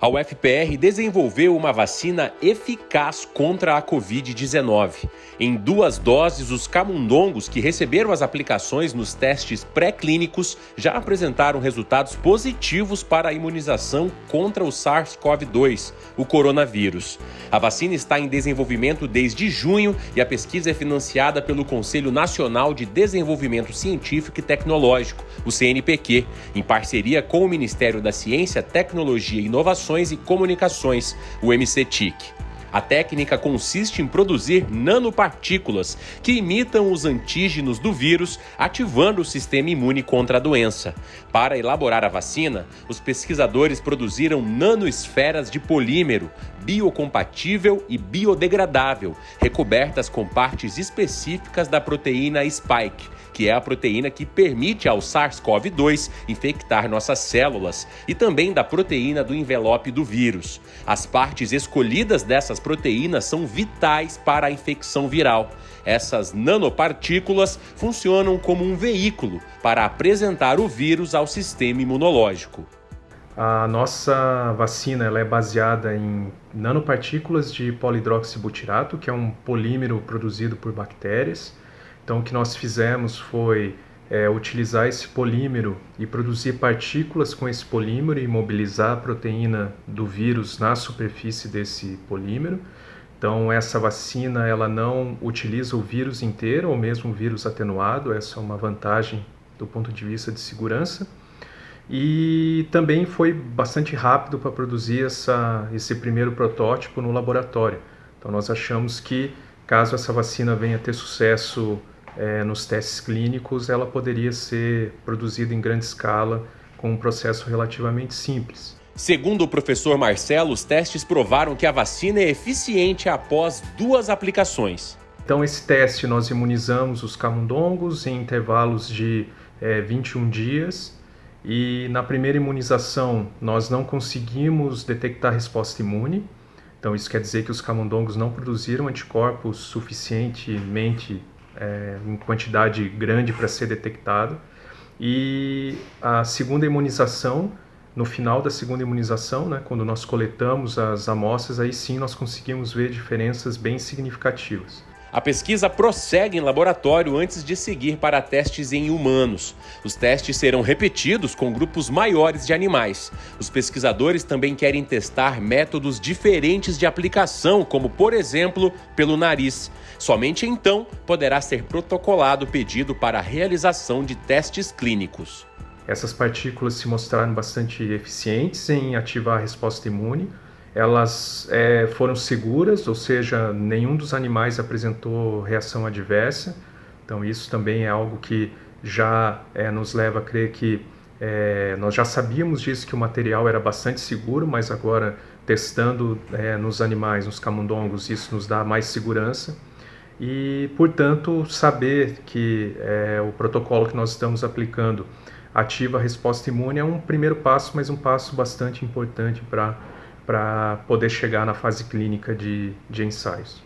A UFPR desenvolveu uma vacina eficaz contra a Covid-19. Em duas doses, os camundongos que receberam as aplicações nos testes pré-clínicos já apresentaram resultados positivos para a imunização contra o SARS-CoV-2, o coronavírus. A vacina está em desenvolvimento desde junho e a pesquisa é financiada pelo Conselho Nacional de Desenvolvimento Científico e Tecnológico, o CNPq, em parceria com o Ministério da Ciência, Tecnologia e Inovação Informações e Comunicações, o MCTIC. A técnica consiste em produzir nanopartículas que imitam os antígenos do vírus, ativando o sistema imune contra a doença. Para elaborar a vacina, os pesquisadores produziram nanoesferas de polímero biocompatível e biodegradável, recobertas com partes específicas da proteína spike, que é a proteína que permite ao SARS-CoV-2 infectar nossas células, e também da proteína do envelope do vírus. As partes escolhidas dessas proteínas são vitais para a infecção viral. Essas nanopartículas funcionam como um veículo para apresentar o vírus ao sistema imunológico. A nossa vacina ela é baseada em nanopartículas de polidroxibutirato, que é um polímero produzido por bactérias. Então, o que nós fizemos foi é, utilizar esse polímero e produzir partículas com esse polímero e mobilizar a proteína do vírus na superfície desse polímero. Então, essa vacina ela não utiliza o vírus inteiro ou mesmo o vírus atenuado, essa é uma vantagem do ponto de vista de segurança. E também foi bastante rápido para produzir essa, esse primeiro protótipo no laboratório. Então, nós achamos que caso essa vacina venha ter sucesso é, nos testes clínicos, ela poderia ser produzida em grande escala com um processo relativamente simples. Segundo o professor Marcelo, os testes provaram que a vacina é eficiente após duas aplicações. Então, esse teste nós imunizamos os camundongos em intervalos de é, 21 dias e na primeira imunização nós não conseguimos detectar resposta imune. Então, isso quer dizer que os camundongos não produziram anticorpos suficientemente é, em quantidade grande para ser detectado. E a segunda imunização, no final da segunda imunização, né, quando nós coletamos as amostras, aí sim nós conseguimos ver diferenças bem significativas. A pesquisa prossegue em laboratório antes de seguir para testes em humanos. Os testes serão repetidos com grupos maiores de animais. Os pesquisadores também querem testar métodos diferentes de aplicação, como, por exemplo, pelo nariz. Somente então poderá ser protocolado o pedido para a realização de testes clínicos. Essas partículas se mostraram bastante eficientes em ativar a resposta imune elas é, foram seguras, ou seja, nenhum dos animais apresentou reação adversa. Então isso também é algo que já é, nos leva a crer que é, nós já sabíamos disso que o material era bastante seguro, mas agora testando é, nos animais, nos camundongos, isso nos dá mais segurança e, portanto, saber que é, o protocolo que nós estamos aplicando ativa a resposta imune é um primeiro passo, mas um passo bastante importante para para poder chegar na fase clínica de, de ensaios.